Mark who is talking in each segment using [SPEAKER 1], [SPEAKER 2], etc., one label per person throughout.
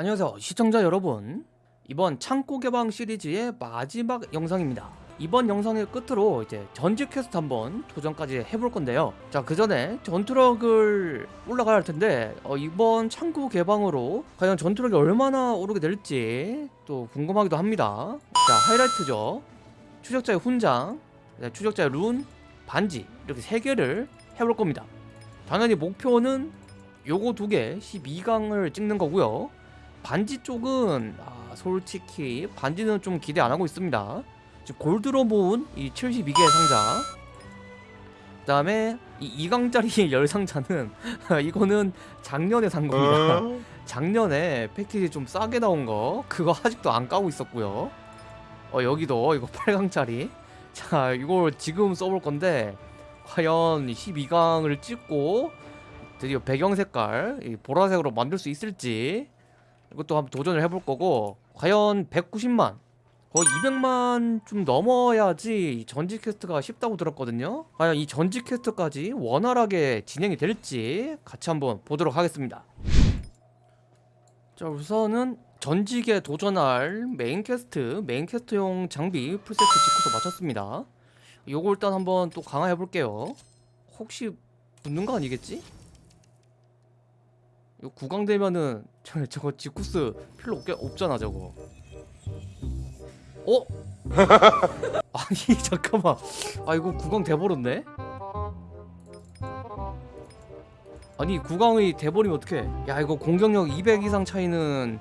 [SPEAKER 1] 안녕하세요 시청자 여러분. 이번 창고 개방 시리즈의 마지막 영상입니다. 이번 영상의 끝으로 이제 전직 퀘스트 한번 도전까지 해볼 건데요. 자 그 전에 전투력을 올라가야 할 텐데 어, 이번 창고 개방으로 과연 전투력이 얼마나 오르게 될지 또 궁금하기도 합니다. 자 하이라이트죠. 추적자의 훈장 네, 추적자의 룬 반지 이렇게 세 개를 해볼 겁니다. 당연히 목표는 요거 두 개 12강을 찍는 거고요 반지 쪽은 아, 솔직히 반지는 좀 기대 안 하고 있습니다. 지금 골드로 모은 이 72개의 상자. 그 다음에 이 2강짜리 열 상자는 이거는 작년에 산 겁니다. 작년에 패키지 좀 싸게 나온 거 그거 아직도 안 까고 있었고요. 어 여기도 이거 8강짜리. 자 이걸 지금 써볼 건데 과연 12강을 찍고 드디어 배경 색깔 이 보라색으로 만들 수 있을지 이것도 한번 도전을 해볼 거고 과연 190만 거의 200만 좀 넘어야지 전직 퀘스트가 쉽다고 들었거든요. 과연 이 전직 퀘스트까지 원활하게 진행이 될지 같이 한번 보도록 하겠습니다. 자 우선은 전직에 도전할 메인 퀘스트 메인 퀘스트용 장비 풀세트 직구서 마쳤습니다. 요거 일단 한번 또 강화해 볼게요. 혹시 붙는 거 아니겠지? 이거 구강 되면은 저 저거 지쿠스 필요 없게 없잖아 저거. 어? 아니 잠깐만. 아 이거 구강 돼버렸네. 아니 구강이 돼버리면 어떡해? 야 이거 공격력 200 이상 차이는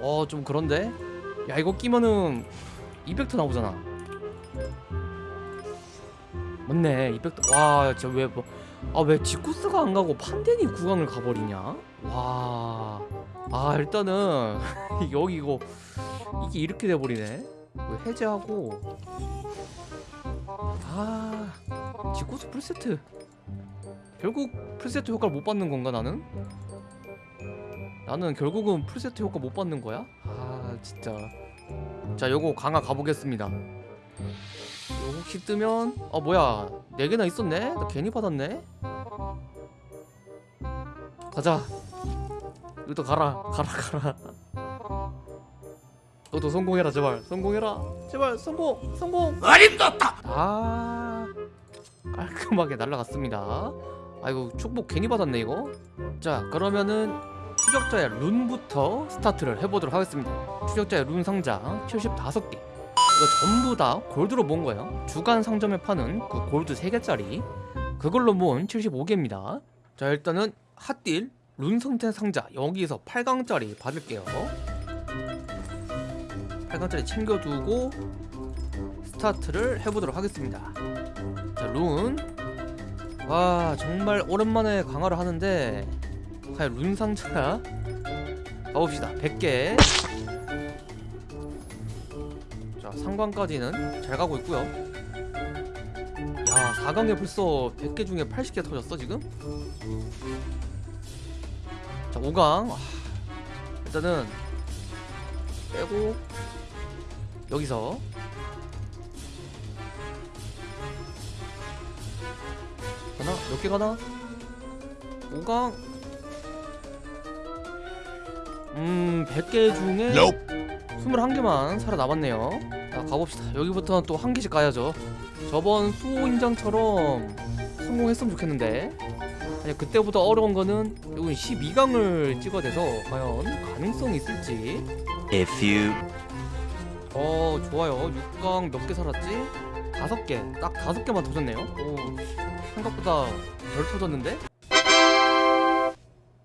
[SPEAKER 1] 어 좀 그런데? 야 이거 끼면은 200트 나오잖아. 맞네 200트. 와 진짜 왜 뭐. 아 왜 지쿠스가 안 가고 판데니 구강을 가버리냐? 와, 아 일단은 여기 이거 이게 이렇게 돼버리네. 이거 해제하고 아 지쿠스 풀세트 결국 풀세트 효과를 못 받는 건가 나는? 나는 결국은 풀세트 효과 못 받는 거야? 아 진짜 자 요거 강화 가보겠습니다 혹시 뜨면? 어 뭐야. 4개나 있었네? 나 괜히 받았네? 가자. 이것도 가라. 가라 가라. 너도 성공해라 제발. 성공해라. 제발 성공 성공.
[SPEAKER 2] 어림도다!
[SPEAKER 1] 아 깔끔하게 날라갔습니다. 아이고 축복 괜히 받았네 이거. 자 그러면은 추적자의 룬부터 스타트를 해보도록 하겠습니다. 추적자의 룬 상자 75개 이거 전부 다 골드로 모은 거예요. 주간 상점에 파는 그 골드 3개짜리. 그걸로 모은 75개입니다. 자 일단은 핫딜 룬 성태 상자. 여기서 8강짜리 받을게요. 8강짜리 챙겨두고 스타트를 해보도록 하겠습니다. 자룬와 정말 오랜만에 강화를 하는데 과연 룬 상자 가봅시다. 100개 자 상관까지는 잘 가고 있고요 야 4강에 벌써 100개 중에 80개 터졌어 지금? 자 5강 일단은 빼고 여기서 가나? 몇 개 가나? 5강 음 100개 중에 21개만 살아남았네요 자 가봅시다. 여기부터는 또 한 개씩 가야죠. 저번 수호 인장처럼 성공했으면 좋겠는데. 아니 그때보다 어려운 거는 이건 12강을 찍어야 돼서 과연 가능성이 있을지.
[SPEAKER 2] A few.
[SPEAKER 1] 어 좋아요. 6강 몇 개 살았지? 5개. 딱 5개만 터졌네요. 오 생각보다 덜 터졌는데?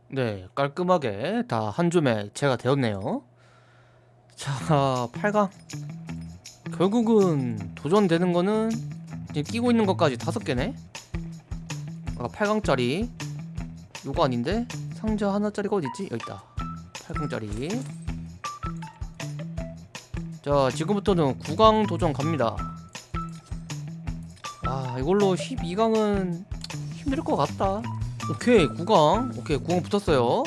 [SPEAKER 1] 네 깔끔하게 다 한 줌에 제가 되었네요. 자 8강 결국은 도전되는 거는 지금 끼고 있는 것까지 5개네? 아까 8강짜리 요거 아닌데? 상자 하나짜리가 어딨지? 여기 있다. 8강짜리. 자 지금부터는 9강 도전 갑니다. 아 이걸로 12강은 힘들 것 같다. 오케이 9강. 오케이 9강 붙었어요.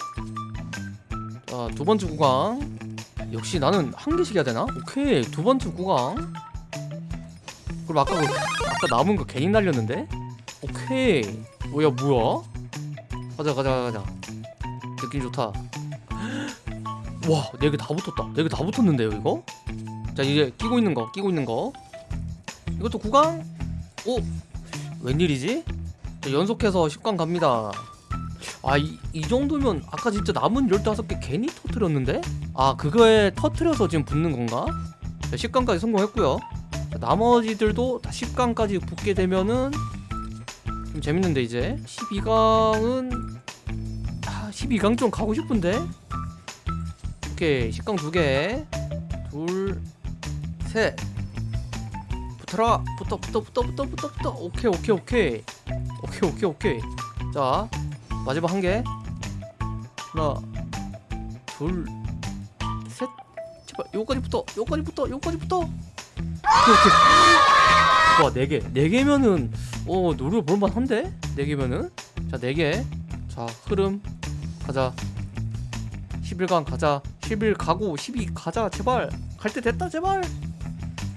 [SPEAKER 1] 자 두번째 9강 역시 나는 한 개씩 해야 되나? 오케이 두 번째 9강 그럼 아까 그 아까 남은 거 괜히 날렸는데? 오케이 뭐야 뭐야? 가자 가자 가자 느낌 좋다 와, 네 개 다 붙었다. 네 개 다 붙었는데요, 이거? 자, 이제 끼고 있는 거, 끼고 있는 거. 이것도 9강? 오, 웬일이지? 자, 연속해서 10강 갑니다. 아, 이, 이 정도면 아까 진짜 남은 15개 괜히 터트렸는데? 아, 그거에 터트려서 지금 붙는 건가? 자, 10강까지 성공했고요. 자, 나머지들도 다 10강까지 붙게 되면은 좀 재밌는데 이제. 12강은 아, 12강 좀 가고 싶은데? 오케이 10강 두개. 둘, 셋. 붙어라. 붙어 붙어 붙어 붙어 붙어 붙어. 오케이 오케이 오케이. 오케이 오케이 오케이. 자 마지막 한개. 하나 둘셋 제발 요까지 붙어 요까지 붙어 요까지 붙어 오케이 오케이. 와 4개. 4개면은 어 노려볼만한데? 4개면은? 자 4개. 자 흐름 가자. 11강 가자. 11 가고 12 가자 제발. 갈 때 됐다 제발.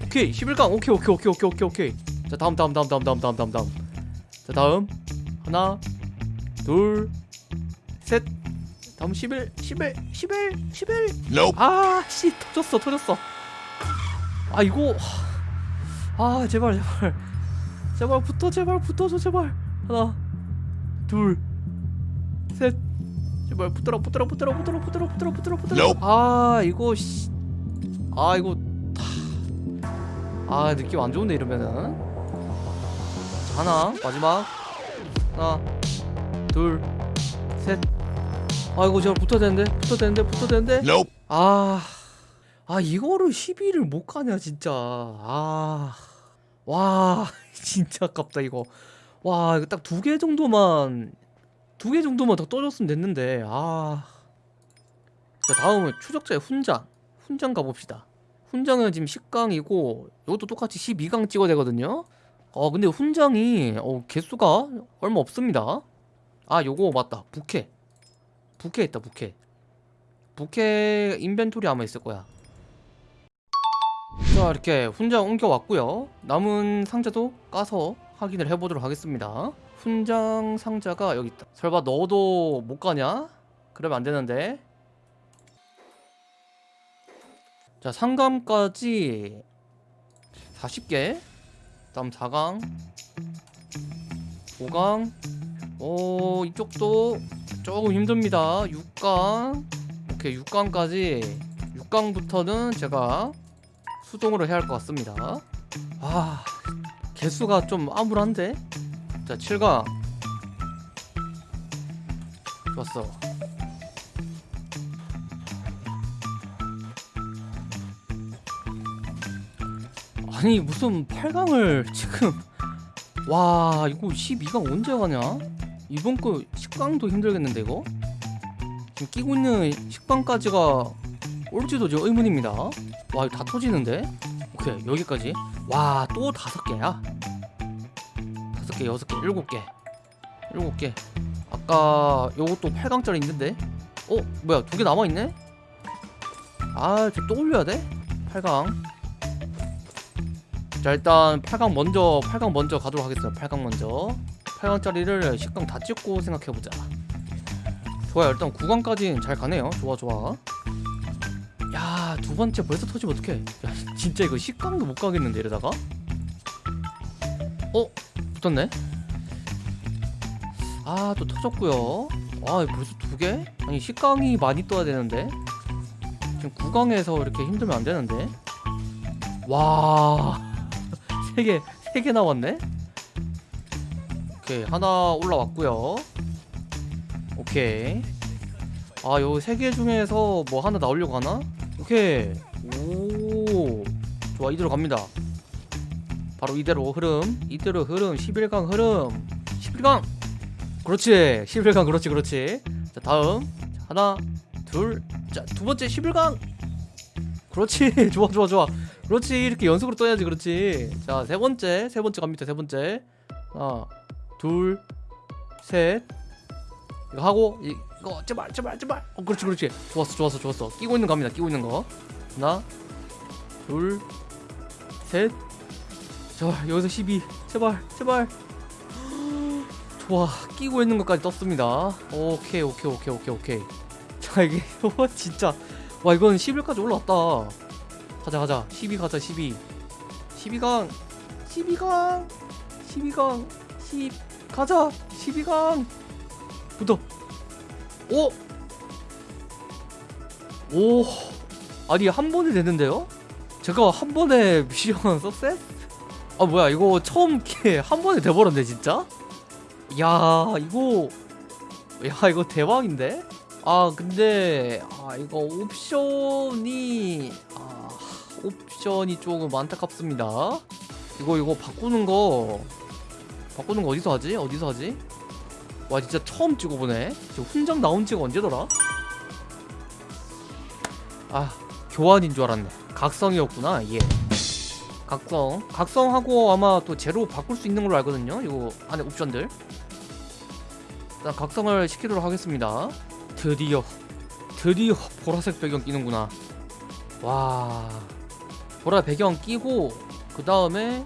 [SPEAKER 1] 오케이 11강. 오케이 오케이 오케이 오케이 오케이 오케이. 자 다음 다음 다음 다음 다음 다음 다음 다음. 자 다음. 하나 둘셋 다음 11 11 11 11
[SPEAKER 2] Nope.
[SPEAKER 1] 아씨 터졌어 터졌어. 아 이거 아 제발 제발. 제발 붙어 제발 붙어줘 제발. 하나 둘 셋. 제발 붙들어 붙들어 붙들어 붙들어 붙들어 붙들어 붙들어 붙들어.
[SPEAKER 2] Nope.
[SPEAKER 1] 아 이거 씨. 아 이거 아 느낌 안 좋은데 이러면은. 자, 하나 마지막. 하나 둘셋 아 이거 제발 붙어야 되는데 붙어야 되는데 붙어야 되는데
[SPEAKER 2] Nope.
[SPEAKER 1] 아, 아 이거를 12를 못 가냐 진짜. 아, 와 진짜 아깝다 이거. 와 이거 딱 두 개 정도만 두 개 정도만 더 떠줬으면 됐는데. 아. 자 다음은 추적자의 훈장. 훈장 가봅시다. 훈장은 지금 10강이고 이것도 똑같이 12강 찍어야 되거든요. 어 근데 훈장이 어 개수가 얼마 없습니다. 아 요거 맞다 부캐. 부캐 있다 부캐. 부캐 인벤토리 아마 있을 거야. 자 이렇게 훈장 옮겨 왔고요. 남은 상자도 까서 확인을 해보도록 하겠습니다. 훈장 상자가 여기 있다. 설마 너도 못 가냐? 그러면 안 되는데. 자 상감까지 40개. 다음 4강, 5강. 오 이쪽도 조금 힘듭니다. 6강. 오케이 6강까지. 6강부터는 제가 수동으로 해야 할 것 같습니다. 아 개수가 좀 암울한데? 자 7강. 좋았어. 아니 무슨 8강을 지금. 와 이거 12강 언제 가냐 이번 거 10강도 힘들겠는데 이거? 지금 끼고 있는 식빵까지가 올지도 지금 의문입니다. 와 이거 다 터지는데? 오케이 여기까지. 와 또 다섯 개야? 다섯 개 여섯 개 일곱 개. 일곱 개. 아까 요것도 8강짜리 있는데? 어 뭐야 두 개 남아있네? 아저또 올려야 돼? 8강. 자 일단 8강 먼저 8강 먼저 가도록 하겠습니다. 8강 먼저 8강짜리를 10강 다 찍고 생각해보자. 좋아요. 일단 9강까지는 잘 가네요. 좋아 좋아. 야 두 번째 벌써 터지면 어떡해. 야 진짜 이거 10강도 못 가겠는데 이러다가? 어? 붙었네? 아 또 터졌고요. 아 벌써 두 개? 아니 10강이 많이 떠야 되는데. 지금 9강에서 이렇게 힘들면 안 되는데. 와 3개 3개 나왔네 오케이 하나 올라왔고요. 오케이. 아요세개 중에서 뭐 하나 나오려고 하나? 오케이. 오 좋아 이대로 갑니다. 바로 이대로 흐름 이대로 흐름 11강 흐름. 11강! 그렇지 11강 그렇지 그렇지. 자 다음. 자, 하나 둘자 두 번째 11강! 그렇지 좋아 좋아 좋아. 그렇지 이렇게 연속으로 떠야지 그렇지. 자 세 번째 세 번째 갑니다 세 번째. 하나 둘셋. 이거 하고 이- 이거 제발 제발 제발. 어 그렇지 그렇지. 좋았어 좋았어 좋았어. 끼고 있는 거 갑니다 끼고 있는 거. 하나 둘셋. 자 여기서 12 제발 제발. 좋아 끼고 있는 것까지 떴습니다. 오케이 오케이 오케이 오케이 오케이. 자 이게 어, 진짜. 와 이건 11까지 올라왔다. 가자 가자. 12 가자 12 12강 12강 12강 10 가자 12강 붙어 오! 오 아니 한 번에 됐는데요? 제가 한 번에 미션 석셋? 아 뭐야 이거 처음 기회 한 번에 돼버렸네 진짜? 야 이거 야 이거 대박인데? 아 근데 아 이거 옵션이 아 옵션이 조금 안타깝습니다 이거 이거 바꾸는 거 바꾸는 거 어디서 하지? 어디서 하지? 와 진짜 처음 찍어보네. 저 훈장 나온 지가 언제더라? 아 교환인 줄 알았네. 각성이었구나 예 각성. 각성하고 아마 또 제로 바꿀 수 있는 걸로 알거든요 이거 안에 옵션들. 일단 각성을 시키도록 하겠습니다. 드디어 드디어 보라색 배경 끼는구나. 와. 보라 배경 끼고 그 다음에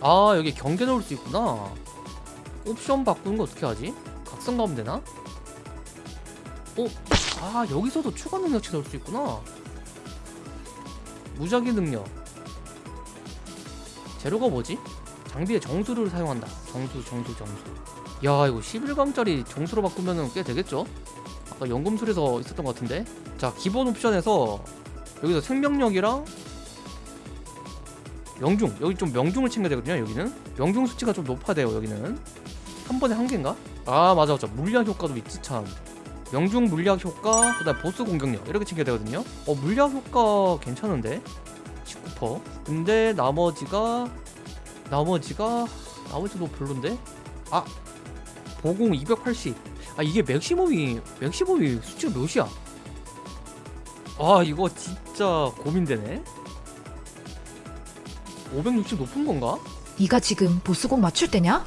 [SPEAKER 1] 아 여기 경계 넣을 수 있구나 옵션 바꾸는 거 어떻게 하지? 각성 가면 되나? 어? 아 여기서도 추가 능력치 넣을 수 있구나 무작위 능력 재료가 뭐지? 장비에 정수를 사용한다 정수 정수 정수 야 이거 11강짜리 정수로 바꾸면은 꽤 되겠죠? 아까 연금술에서 있었던 것 같은데 자 기본 옵션에서 여기서 생명력이랑 명중 여기 좀 명중을 챙겨야 되거든요 여기는. 명중 수치가 좀 높아야 돼요 여기는. 한 번에 한 개인가? 아 맞아 맞아. 물약 효과도 있지 참. 명중 물약 효과 그 다음 보스 공격력 이렇게 챙겨야 되거든요. 어 물약 효과 괜찮은데? 19% 근데 나머지가 나머지가 나머지도 별론데? 아 보공 280아 이게 맥시멈이 맥시멈이 수치가 몇이야? 아 이거 진짜 고민되네 560 높은 건가?
[SPEAKER 2] 네가 지금 보스곡 맞출 때냐?